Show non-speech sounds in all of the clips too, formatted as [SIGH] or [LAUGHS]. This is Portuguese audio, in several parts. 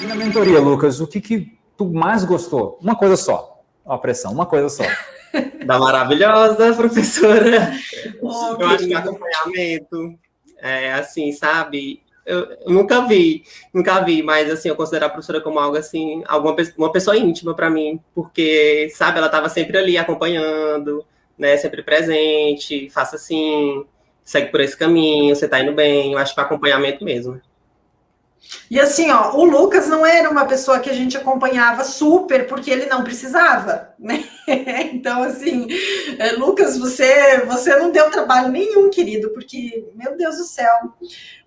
E na mentoria, Lucas, o que, que tu mais gostou? Uma coisa só. A pressão, uma coisa só. [LAUGHS] Da maravilhosa professora. [LAUGHS] Oh, eu acho que acompanhamento, é, assim, sabe? Eu, eu, nunca vi, nunca vi, mas assim, eu considero a professora como algo assim, alguma uma pessoa íntima para mim, porque, sabe, ela estava sempre ali acompanhando, né, sempre presente, faça assim, segue por esse caminho, você está indo bem, eu acho que acompanhamento mesmo. E assim, ó, o Lucas não era uma pessoa que a gente acompanhava super, porque ele não precisava, [LAUGHS] né? Então, assim, é, Lucas, você, você não deu trabalho nenhum, querido, porque, meu Deus do céu,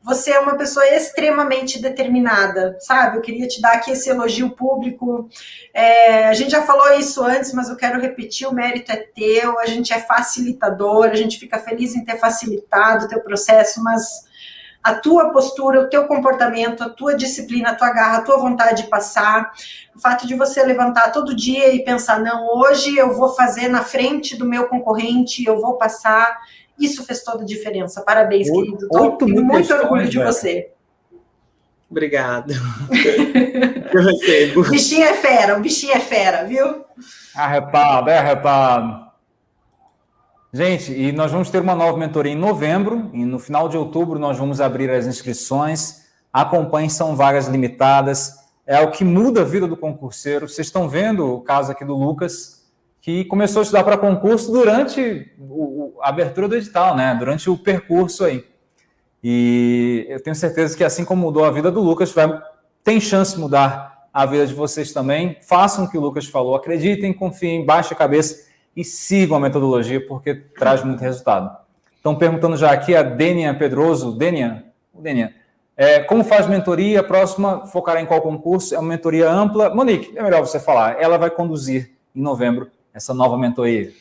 você é uma pessoa extremamente determinada, sabe? Eu queria te dar aqui esse elogio público. É, a gente já falou isso antes, mas eu quero repetir: o mérito é teu, a gente é facilitador, a gente fica feliz em ter facilitado o teu processo, mas a tua postura, o teu comportamento, a tua disciplina, a tua garra, a tua vontade de passar, o fato de você levantar todo dia e pensar, não, hoje eu vou fazer na frente do meu concorrente, eu vou passar, isso fez toda a diferença. Parabéns, oito, querido. Tô, tenho muito orgulho de você. Obrigado. [LAUGHS] eu recebo. O bichinho é fera, o bichinho é fera, viu? Arrepado, é arrepado. Gente, e nós vamos ter uma nova mentoria em novembro, e no final de outubro nós vamos abrir as inscrições. Acompanhe, são vagas limitadas. É o que muda a vida do concurseiro. Vocês estão vendo o caso aqui do Lucas, que começou a estudar para concurso durante a abertura do edital, né? Durante o percurso aí. E eu tenho certeza que assim como mudou a vida do Lucas, vai, tem chance de mudar a vida de vocês também. Façam o que o Lucas falou, acreditem, confiem, baixe a cabeça e sigam a metodologia, porque traz muito resultado. Estão perguntando já aqui a Denia Pedroso. Denia, Denia é, como faz mentoria? A próxima focará em qual concurso? É uma mentoria ampla. Monique, é melhor você falar. Ela vai conduzir em novembro essa nova mentoria.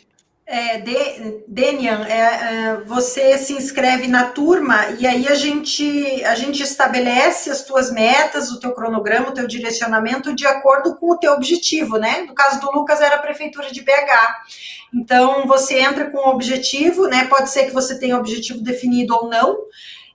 É, de, Denian, é, é, você se inscreve na turma e aí a gente, a gente estabelece as tuas metas, o teu cronograma, o teu direcionamento de acordo com o teu objetivo, né? No caso do Lucas era a prefeitura de BH. Então você entra com o objetivo, né? Pode ser que você tenha objetivo definido ou não.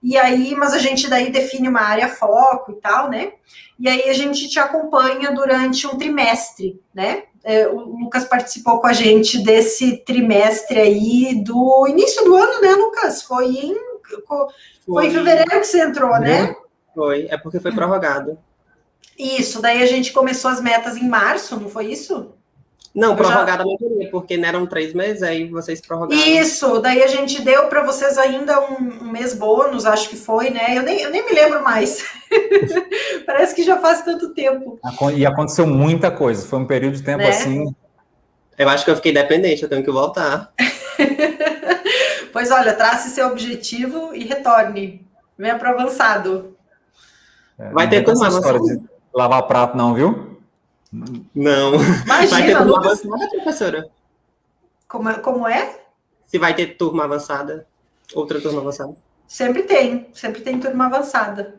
E aí, mas a gente daí define uma área foco e tal, né? E aí a gente te acompanha durante um trimestre, né? É, o Lucas participou com a gente desse trimestre aí do início do ano, né, Lucas? Foi em, foi, foi em fevereiro que você entrou, né? Foi, é porque foi prorrogado. Isso, daí a gente começou as metas em março, não foi isso? Não, prorrogada já... não porque não eram três meses, aí vocês prorrogaram. Isso, daí a gente deu para vocês ainda um, um, mês bônus, acho que foi, né? Eu nem, eu nem me lembro mais. [LAUGHS] Parece que já faz tanto tempo. E aconteceu muita coisa, foi um período de tempo né? assim. Eu acho que eu fiquei dependente, eu tenho que voltar. [LAUGHS] pois olha, trace seu objetivo e retorne. Venha para avançado. É, Vai ter como história de lavar prato, não, viu? Não. Imagina, vai ter turma Lucas... avançada, professora? Como é, como é? Se vai ter turma avançada, outra turma avançada. Sempre tem, sempre tem turma avançada.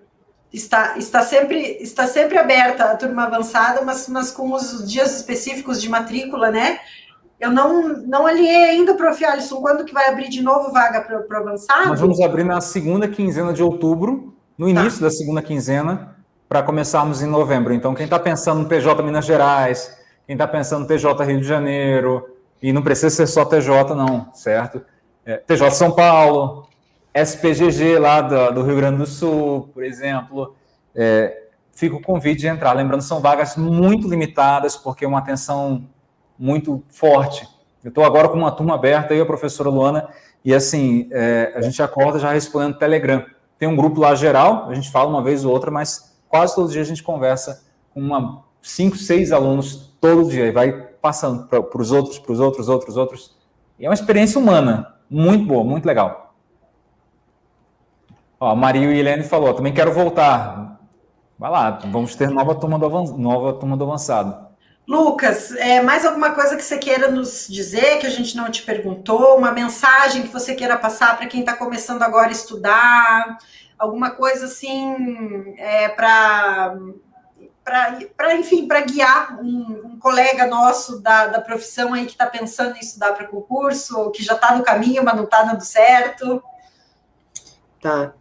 Está, está, sempre, está sempre aberta a turma avançada, mas, mas com os dias específicos de matrícula, né? Eu não, não alinhei ainda, prof. Alisson, quando que vai abrir de novo vaga para o avançado? Nós vamos abrir na segunda quinzena de outubro, no início tá. da segunda quinzena, para começarmos em novembro. Então, quem está pensando no TJ Minas Gerais, quem está pensando no TJ Rio de Janeiro, e não precisa ser só TJ, não, certo? É, TJ São Paulo, SPGG lá do, do, Rio Grande do Sul, por exemplo, é, fica o convite de entrar. Lembrando, são vagas muito limitadas, porque é uma atenção muito forte. Eu estou agora com uma turma aberta, e a professora Luana, e assim, é, a gente acorda já respondendo Telegram. Tem um grupo lá geral, a gente fala uma vez ou outra, mas quase todos os dias a gente conversa com uma, cinco, seis alunos todo dia, e vai passando para os outros, para os outros, outros, outros. E é uma experiência humana, muito boa, muito legal. Ó, Maria e Helene falou, também quero voltar. Vai lá, vamos ter nova turma do, nova turma do avançado. Lucas, é, mais alguma coisa que você queira nos dizer, que a gente não te perguntou? Uma mensagem que você queira passar para quem está começando agora a estudar? alguma coisa assim é, para para enfim para guiar um, um, colega nosso da, da profissão aí que está pensando em estudar para concurso ou que já está no caminho mas não está dando certo tá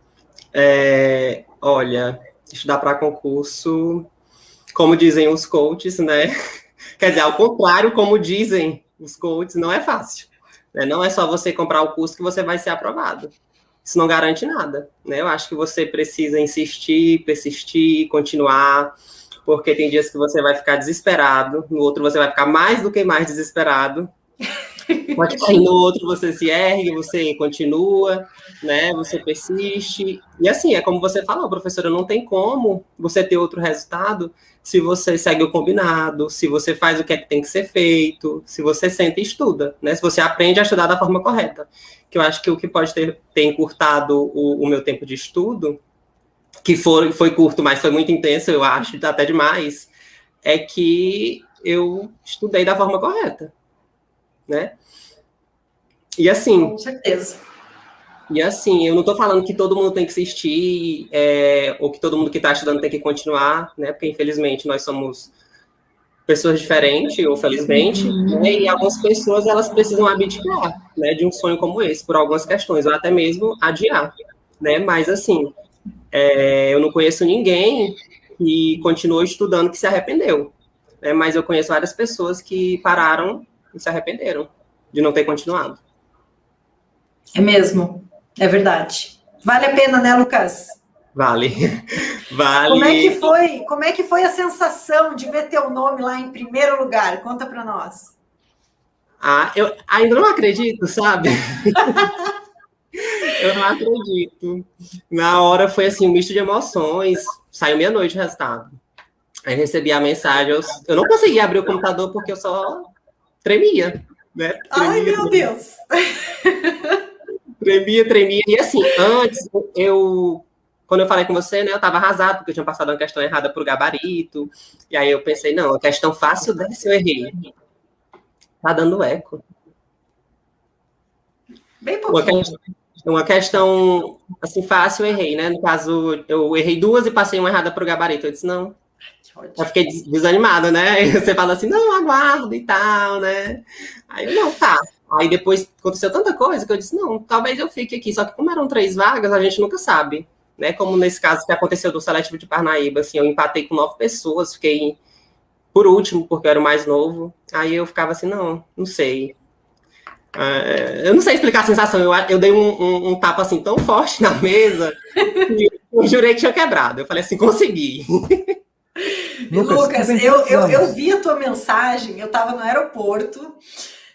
é, Olha, estudar para concurso, como dizem os coaches, né? [LAUGHS] Quer dizer, ao contrário, como dizem os coaches, não é fácil. Né? Não é só você comprar o curso que você vai ser aprovado. Isso não garante nada. Né? Eu acho que você precisa insistir, persistir, continuar, porque tem dias que você vai ficar desesperado, no outro você vai ficar mais do que mais desesperado, [LAUGHS] Cair no outro, você se ergue, você continua, né? Você persiste. E assim, é como você falou, professora, não tem como você ter outro resultado se você segue o combinado, se você faz o que, é que tem que ser feito, se você senta e estuda, né? Se você aprende a estudar da forma correta. Que eu acho que o que pode ter, ter encurtado o, o meu tempo de estudo, que foi, foi curto, mas foi muito intenso, eu acho, até demais, é que eu estudei da forma correta né? E assim. Com certeza. E assim, eu não estou falando que todo mundo tem que assistir, é, ou que todo mundo que está estudando tem que continuar, né? Porque infelizmente nós somos pessoas diferentes, ou felizmente, né? e algumas pessoas elas precisam abdicar, né, de um sonho como esse por algumas questões, ou até mesmo adiar, né? Mas assim, é, eu não conheço ninguém que continuou estudando que se arrependeu, né? Mas eu conheço várias pessoas que pararam e se arrependeram de não ter continuado. É mesmo, é verdade. Vale a pena, né, Lucas? Vale. [LAUGHS] Vale. Como é que foi? Como é que foi a sensação de ver teu nome lá em primeiro lugar? Conta para nós. Ah, eu ainda não acredito, sabe? [LAUGHS] eu não acredito. Na hora foi assim, um misto de emoções. Saiu meia-noite o resultado. Aí recebi a mensagem. Eu, eu não consegui abrir o computador porque eu só tremia, né? Tremia, Ai, meu tremia. Deus! Tremia, tremia. E assim, antes, eu. Quando eu falei com você, né, eu estava arrasado, porque eu tinha passado uma questão errada para o gabarito. E aí eu pensei, não, a questão fácil dessa eu errei. Tá dando eco. Bem pouquinho. Uma questão, uma questão, assim, fácil eu errei, né? No caso, eu errei duas e passei uma errada para o gabarito. Eu disse, não, eu fiquei desanimada, né? [LAUGHS] Você fala assim, não, aguardo e tal, né? Aí eu, não, tá. Aí depois aconteceu tanta coisa que eu disse, não, talvez eu fique aqui. Só que como eram três vagas, a gente nunca sabe, né? Como nesse caso que aconteceu do Seletivo de Parnaíba, assim, eu empatei com nove pessoas, fiquei por último, porque eu era o mais novo. Aí eu ficava assim, não, não sei. Uh, eu não sei explicar a sensação. Eu, eu dei um, um, um, tapa assim tão forte [LAUGHS] na mesa que eu jurei que tinha quebrado. Eu falei assim, consegui. [LAUGHS] Lucas, Lucas eu, eu, eu vi a tua mensagem, eu estava no aeroporto,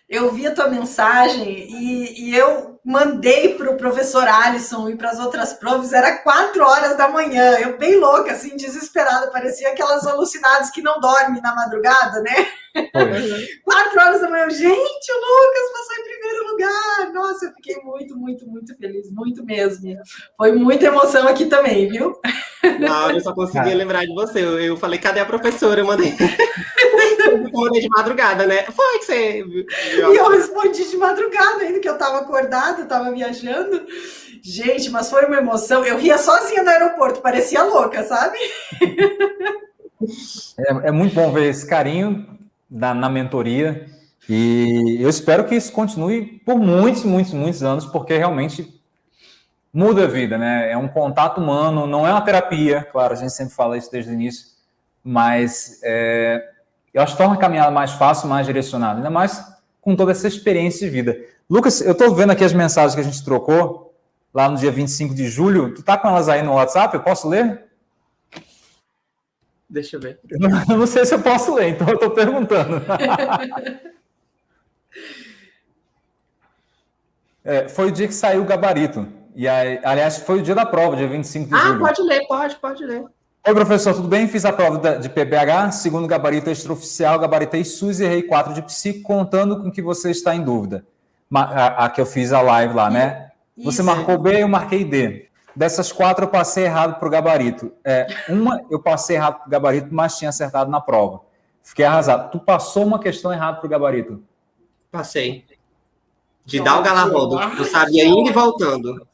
eu vi a tua mensagem e, e eu mandei para o professor Alisson e para as outras provas, era quatro horas da manhã, eu bem louca, assim, desesperada, parecia aquelas alucinadas que não dormem na madrugada, né? [LAUGHS] quatro horas da manhã, gente, o Lucas passou em primeiro lugar, nossa, eu fiquei muito, muito, muito feliz, muito mesmo. Foi muita emoção aqui também, viu? Não, eu só conseguia lembrar de você, eu, eu falei, cadê a professora? Eu mandei... [LAUGHS] responder de madrugada, né? Foi que você. E eu respondi de madrugada, ainda que eu estava acordada, estava viajando. Gente, mas foi uma emoção. Eu ria sozinha no aeroporto, parecia louca, sabe? [LAUGHS] É, é muito bom ver esse carinho da, na mentoria. E eu espero que isso continue por muitos, muitos, muitos anos, porque realmente muda a vida, né? É um contato humano, não é uma terapia, claro, a gente sempre fala isso desde o início, mas é, eu acho que torna a caminhada mais fácil, mais direcionada, ainda mais com toda essa experiência de vida. Lucas, eu estou vendo aqui as mensagens que a gente trocou lá no dia 25 de julho. Tu tá com elas aí no WhatsApp? Eu posso ler? Deixa eu ver. Eu não sei se eu posso ler, então eu estou perguntando. [LAUGHS] é, foi o dia que saiu o gabarito. E aí, aliás, foi o dia da prova, dia 25 de ah, julho. Ah, pode ler, pode, pode ler. Oi, professor, tudo bem? Fiz a prova de PBH, segundo gabarito extraoficial, gabaritei SUS e errei 4 de psi, contando com que você está em dúvida. A, a que eu fiz a live lá, né? Isso. Você marcou B, eu marquei D. Dessas quatro, eu passei errado para o gabarito. É, uma, eu passei errado para o gabarito, mas tinha acertado na prova. Fiquei arrasado. Tu passou uma questão errada para o gabarito? Passei. De dar o galarrodo. Eu sabia indo e voltando.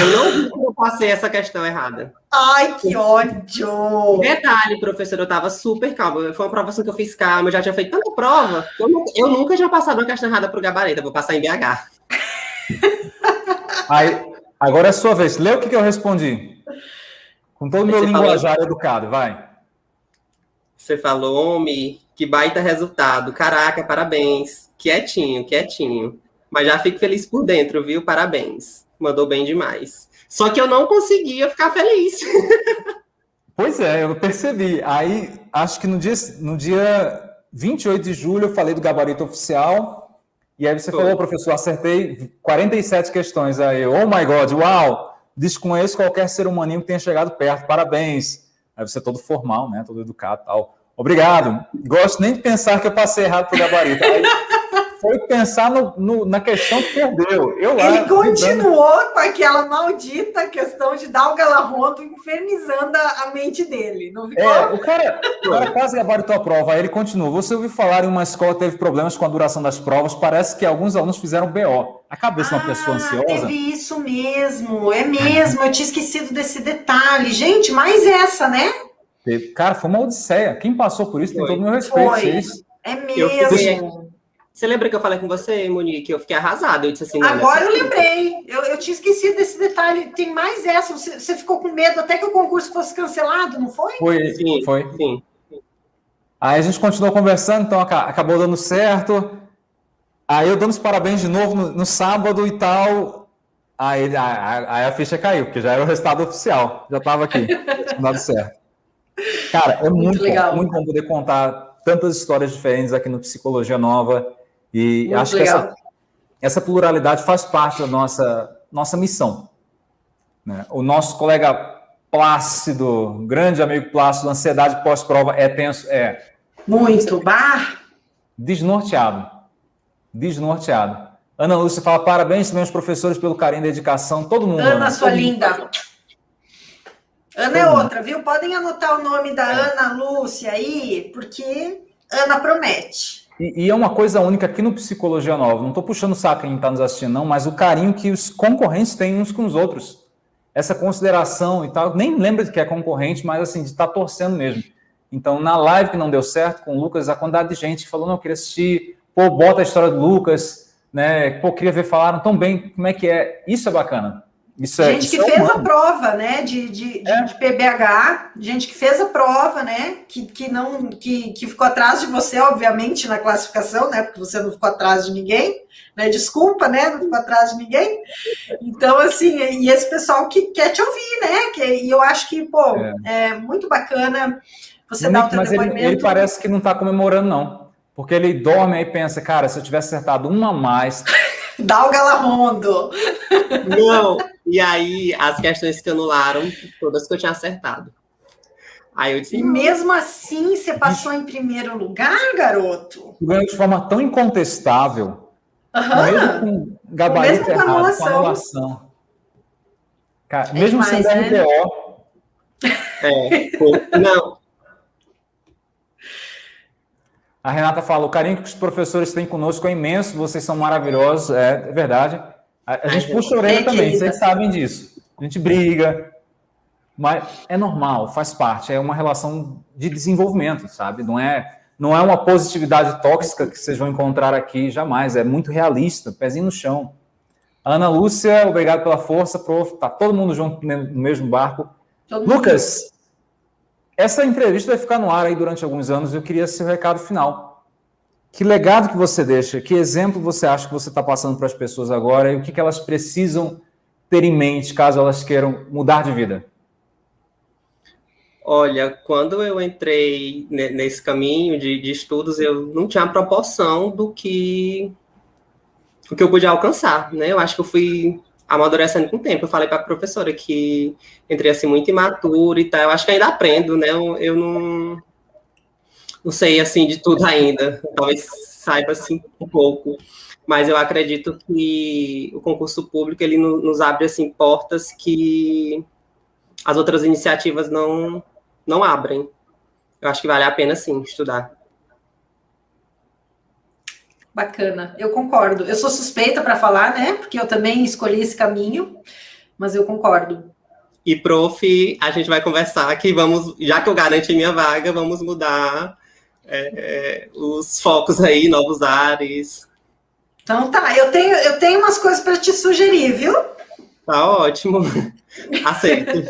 Eu não vi que eu passei essa questão errada. Ai, que ódio! Detalhe, professor, eu estava super calma. Foi uma provação que eu fiz calma, eu já tinha feito tanta prova. Eu, nunca, eu nunca tinha passado uma questão errada para o gabarito, eu vou passar em BH. Aí, agora é a sua vez. Lê o que, que eu respondi. Com todo o meu linguajar falou... educado, vai. Você falou, homem, que baita resultado. Caraca, parabéns. Quietinho, quietinho. Mas já fico feliz por dentro, viu? Parabéns. Mandou bem demais. Só que eu não conseguia ficar feliz. [LAUGHS] Pois é, eu percebi. Aí, acho que no dia, no dia 28 de julho eu falei do gabarito oficial. E aí você Foi. falou, professor, acertei 47 questões. Aí, oh my God, uau! Desconheço qualquer ser humaninho que tenha chegado perto. Parabéns. Aí você é todo formal, né? Todo educado tal. Obrigado. Gosto nem de pensar que eu passei errado pro gabarito. Aí, foi pensar no, no, na questão que perdeu. Eu Ele continuou com aquela maldita questão de dar o galarrondo infernizando a, mente dele. Não ficou? É, o cara, o cara quase gabaritou a prova, aí ele continua. Você ouviu falar em uma escola que teve problemas com a duração das provas, parece que alguns alunos fizeram BO. A cabeça de uma pessoa ah, ansiosa. Teve isso mesmo, é mesmo. Eu tinha esquecido desse detalhe. Gente, mais essa, né? Cara, foi uma odisseia. Quem passou por isso foi. tem todo o meu respeito. Foi. É mesmo. Você lembra que eu falei com você, Monique? Eu fiquei arrasada. Eu disse assim. Agora eu lembrei. Eu, eu tinha esquecido desse detalhe. Tem mais essa. Você, você, ficou com medo até que o concurso fosse cancelado, não foi? Foi, sim, foi. Sim. Aí a gente continuou conversando, então acabou dando certo. Aí eu dando os parabéns de novo no, no sábado e tal. Aí, aí, aí, a ficha caiu, porque já era o resultado oficial. Já estava aqui, [LAUGHS] dado certo. Cara, é muito, muito legal. Bom, muito bom poder contar tantas histórias diferentes aqui no Psicologia Nova. E Muito acho legal. que essa, essa pluralidade faz parte da nossa, nossa missão. Né? O nosso colega Plácido, grande amigo Plácido, ansiedade pós-prova é tenso? É. Muito, bar. Desnorteado. Desnorteado. Ana Lúcia fala parabéns meus professores pelo carinho e dedicação. Todo mundo. Ana, Ana sua linda. Mundo. Ana é outra, viu? Podem anotar o nome da é. Ana Lúcia aí, porque Ana promete. E, e, é uma coisa única aqui no Psicologia Nova. Não estou puxando o saco quem está nos assistindo, não, mas o carinho que os concorrentes têm uns com os outros. Essa consideração e tal. Nem lembra de que é concorrente, mas assim, de estar tá torcendo mesmo. Então, na live que não deu certo com o Lucas, a quantidade de gente que falou, não, eu queria assistir, pô, bota a história do Lucas, né? Pô, queria ver, falaram tão bem, como é que é? Isso é bacana. Isso é, gente que é fez humano. a prova, né, de, de, de, é. de, PBH, gente que fez a prova, né, que, que não, que, que ficou atrás de você, obviamente, na classificação, né, porque você não ficou atrás de ninguém, né, desculpa, né, não ficou atrás de ninguém. Então, assim, e esse pessoal que quer te ouvir, né, que, e eu acho que, pô, é, é muito bacana você dar o teu mas depoimento. Ele, ele parece que não está comemorando, não, porque ele dorme e pensa, cara, se eu tivesse acertado uma a mais... [LAUGHS] Dá o galarrondo. Não, e aí as questões que anularam, todas que eu tinha acertado. Aí eu disse. E mesmo assim você passou em primeiro lugar, garoto? Ganhou de forma tão incontestável. Uhum. Mesmo com gabarito mesmo errado, anulação. com anulação. Cara, é mesmo demais, sendo né? RDO. É, não, A Renata fala: o carinho que os professores têm conosco é imenso, vocês são maravilhosos, é, é verdade. A, a gente puxa a orelha também, vocês sabem disso. A gente briga, mas é normal, faz parte, é uma relação de desenvolvimento, sabe? Não é, não é uma positividade tóxica que vocês vão encontrar aqui, jamais, é muito realista, pezinho no chão. Ana Lúcia, obrigado pela força, prof. Tá todo mundo junto no mesmo barco. Todo Lucas, essa entrevista vai ficar no ar aí durante alguns anos. Eu queria seu recado final. Que legado que você deixa? Que exemplo você acha que você está passando para as pessoas agora? E o que, que elas precisam ter em mente caso elas queiram mudar de vida? Olha, quando eu entrei nesse caminho de, de estudos, eu não tinha proporção do que o que eu podia alcançar, né? Eu acho que eu fui amadurecendo com o tempo. Eu falei para a professora que entrei assim muito imaturo e tal. Eu acho que ainda aprendo, né? Eu, eu não não sei assim de tudo ainda. Talvez saiba assim um pouco, mas eu acredito que o concurso público ele nos abre assim portas que as outras iniciativas não não abrem. Eu acho que vale a pena sim estudar. Bacana, eu concordo. Eu sou suspeita para falar, né? Porque eu também escolhi esse caminho, mas eu concordo. E, prof, a gente vai conversar que vamos, já que eu garanti minha vaga, vamos mudar é, os focos aí, novos ares. Então tá, eu tenho, eu tenho umas coisas para te sugerir, viu? Tá ótimo. [LAUGHS] Aceito. [LAUGHS]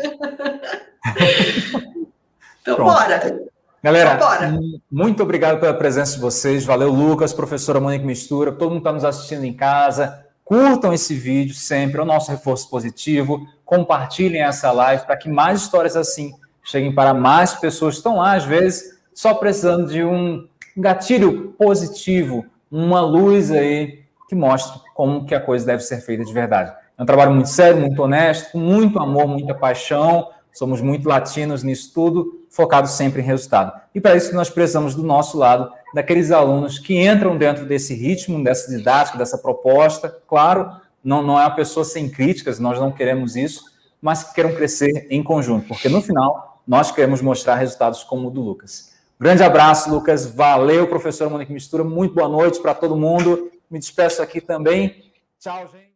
então, Pronto. bora. Galera, então, muito obrigado pela presença de vocês. Valeu, Lucas, professora Monique Mistura, todo mundo está nos assistindo em casa. Curtam esse vídeo sempre, é o nosso reforço positivo. Compartilhem essa live para que mais histórias assim cheguem para mais pessoas que estão lá, às vezes, só precisando de um gatilho positivo, uma luz aí que mostre como que a coisa deve ser feita de verdade. É um trabalho muito sério, muito honesto, com muito amor, muita paixão. Somos muito latinos nisso tudo, focados sempre em resultado. E para isso nós precisamos do nosso lado, daqueles alunos que entram dentro desse ritmo, dessa didática, dessa proposta. Claro, não, não é uma pessoa sem críticas, nós não queremos isso, mas que queiram crescer em conjunto, porque no final nós queremos mostrar resultados como o do Lucas. Grande abraço, Lucas. Valeu, professor Monique Mistura. Muito boa noite para todo mundo. Me despeço aqui também. Tchau, gente.